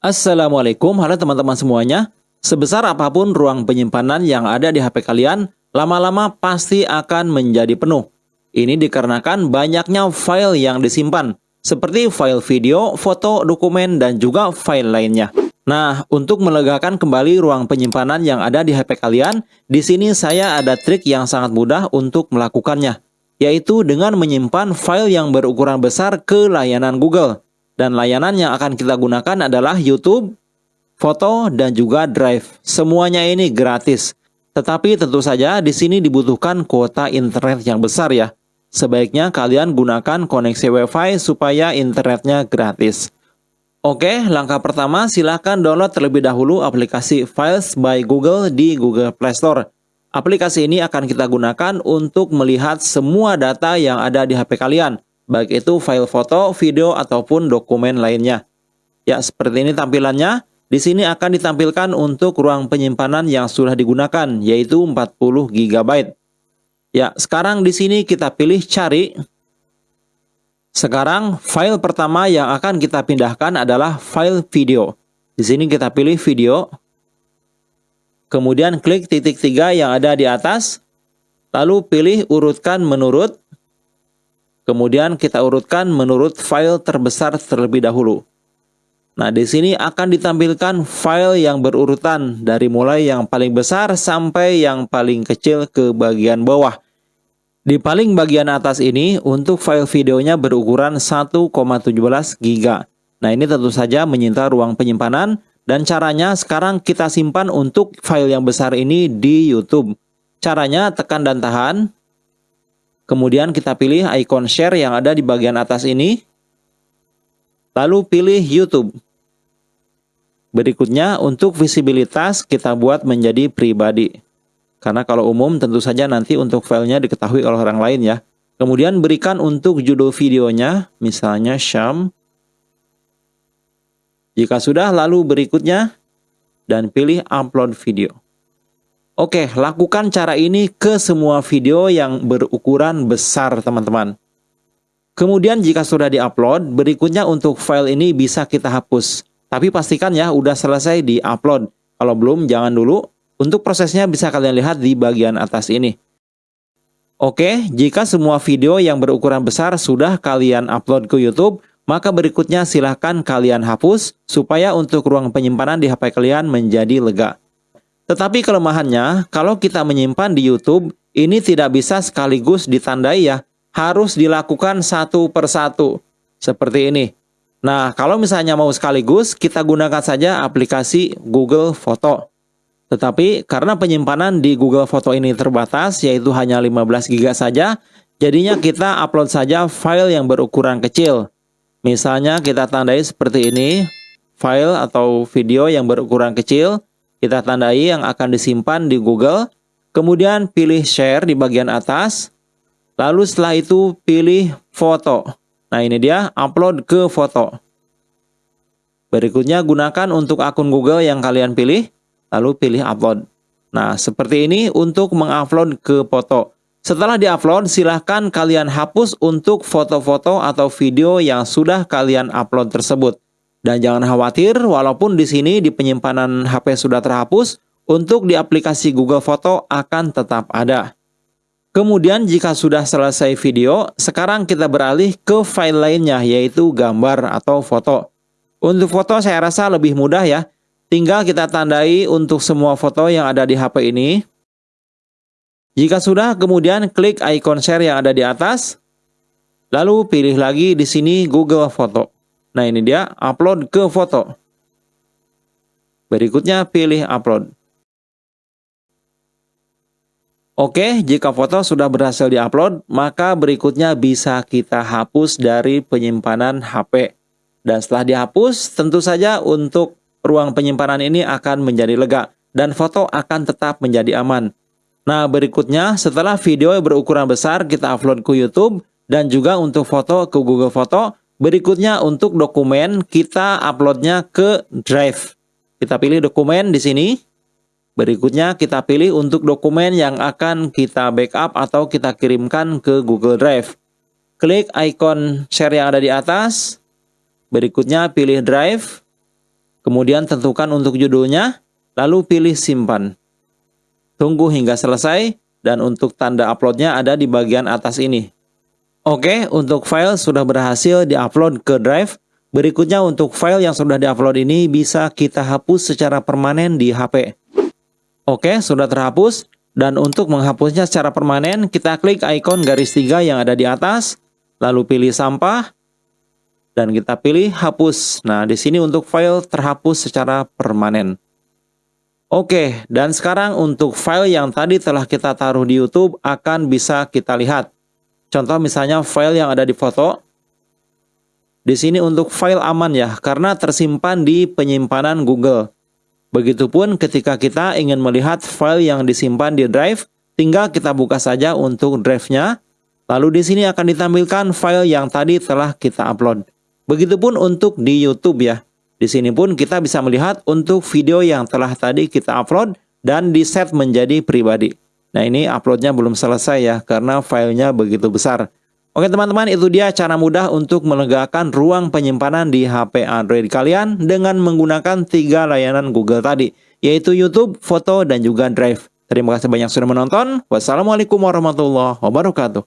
Assalamualaikum, halo teman-teman semuanya. Sebesar apa pun ruang penyimpanan yang ada di HP kalian, lama-lama pasti akan menjadi penuh. Ini dikarenakan banyaknya file yang disimpan, seperti file video, foto, dokumen, dan juga file lainnya. Nah, untuk melegakan kembali ruang penyimpanan yang ada di HP kalian, di sini saya ada trik yang sangat mudah untuk melakukannya, yaitu dengan menyimpan file yang berukuran besar ke layanan Google. Dan layanan yang akan kita gunakan adalah YouTube, foto, dan juga Drive. Semuanya ini gratis. Tetapi tentu saja di sini dibutuhkan kuota internet yang besar ya. Sebaiknya kalian gunakan koneksi WiFi supaya internetnya gratis. Oke, langkah pertama silahkan download terlebih dahulu aplikasi Files by Google di Google Play Store. Aplikasi ini akan kita gunakan untuk melihat semua data yang ada di HP kalian baik itu file foto, video, ataupun dokumen lainnya. Ya, seperti ini tampilannya. Di sini akan ditampilkan untuk ruang penyimpanan yang sudah digunakan, yaitu 40 GB. Ya, sekarang di sini kita pilih cari. Sekarang file pertama yang akan kita pindahkan adalah file video. Di sini kita pilih video. Kemudian klik titik tiga yang ada di atas. Lalu pilih urutkan menurut. Kemudian kita urutkan menurut file terbesar terlebih dahulu. Nah, di sini akan ditampilkan file yang berurutan dari mulai yang paling besar sampai yang paling kecil ke bagian bawah. Di paling bagian atas ini untuk file videonya berukuran 1,17 GB. Nah, ini tentu saja menyita ruang penyimpanan dan caranya sekarang kita simpan untuk file yang besar ini di YouTube. Caranya tekan dan tahan, Kemudian kita pilih icon share yang ada di bagian atas ini. Lalu pilih YouTube. Berikutnya untuk visibilitas kita buat menjadi pribadi. Karena kalau umum tentu saja nanti untuk filenya diketahui oleh orang lain ya. Kemudian berikan untuk judul videonya, misalnya Syam. Jika sudah, lalu berikutnya, dan pilih upload video. Oke, lakukan cara ini ke semua video yang berukuran besar, teman-teman. Kemudian jika sudah diupload, berikutnya untuk file ini bisa kita hapus. Tapi pastikan ya udah selesai di-upload. Kalau belum, jangan dulu. Untuk prosesnya bisa kalian lihat di bagian atas ini. Oke, jika semua video yang berukuran besar sudah kalian upload ke YouTube, maka berikutnya silahkan kalian hapus supaya untuk ruang penyimpanan di HP kalian menjadi lega. Tetapi kelemahannya, kalau kita menyimpan di YouTube, ini tidak bisa sekaligus ditandai ya. Harus dilakukan satu persatu. Seperti ini. Nah, kalau misalnya mau sekaligus, kita gunakan saja aplikasi Google Foto. Tetapi karena penyimpanan di Google Foto ini terbatas, yaitu hanya 15 GB saja, jadinya kita upload saja file yang berukuran kecil. Misalnya kita tandai seperti ini, file atau video yang berukuran kecil, kita tandai yang akan disimpan di Google, kemudian pilih share di bagian atas, lalu setelah itu pilih foto. Nah ini dia, upload ke foto. Berikutnya gunakan untuk akun Google yang kalian pilih, lalu pilih upload. Nah seperti ini untuk mengupload ke foto. Setelah diupload, silahkan kalian hapus untuk foto-foto atau video yang sudah kalian upload tersebut. Dan jangan khawatir, walaupun di sini di penyimpanan HP sudah terhapus, untuk di aplikasi Google Foto akan tetap ada. Kemudian jika sudah selesai video, sekarang kita beralih ke file lainnya yaitu gambar atau foto. Untuk foto saya rasa lebih mudah ya. Tinggal kita tandai untuk semua foto yang ada di HP ini. Jika sudah, kemudian klik icon share yang ada di atas. Lalu pilih lagi di sini Google Foto. Nah ini dia, upload ke foto. Berikutnya pilih upload. Oke, jika foto sudah berhasil diupload, maka berikutnya bisa kita hapus dari penyimpanan HP. Dan setelah dihapus, tentu saja untuk ruang penyimpanan ini akan menjadi lega dan foto akan tetap menjadi aman. Nah, berikutnya setelah video berukuran besar kita upload ke YouTube dan juga untuk foto ke Google Foto, Berikutnya untuk dokumen kita uploadnya ke Drive. Kita pilih dokumen di sini. Berikutnya kita pilih untuk dokumen yang akan kita backup atau kita kirimkan ke Google Drive. Klik icon share yang ada di atas. Berikutnya pilih Drive. Kemudian tentukan untuk judulnya, lalu pilih simpan. Tunggu hingga selesai, dan untuk tanda uploadnya ada di bagian atas ini. Oke, untuk file sudah berhasil diupload ke drive. Berikutnya untuk file yang sudah diupload ini bisa kita hapus secara permanen di HP. Oke, sudah terhapus. Dan untuk menghapusnya secara permanen, kita klik ikon garis tiga yang ada di atas, lalu pilih sampah, dan kita pilih hapus. Nah, di sini untuk file terhapus secara permanen. Oke, dan sekarang untuk file yang tadi telah kita taruh di YouTube akan bisa kita lihat. Contoh misalnya file yang ada di foto. Di sini untuk file aman ya, karena tersimpan di penyimpanan Google. Begitupun ketika kita ingin melihat file yang disimpan di drive, tinggal kita buka saja untuk drive-nya. Lalu di sini akan ditampilkan file yang tadi telah kita upload. Begitupun untuk di YouTube ya. Di sini pun kita bisa melihat untuk video yang telah tadi kita upload dan di set menjadi pribadi. Nah ini uploadnya belum selesai ya karena filenya begitu besar. Oke teman-teman itu dia cara mudah untuk melegakan ruang penyimpanan di HP Android kalian dengan menggunakan tiga layanan Google tadi yaitu YouTube, foto, dan juga Drive. Terima kasih banyak sudah menonton. Wassalamualaikum warahmatullahi wabarakatuh.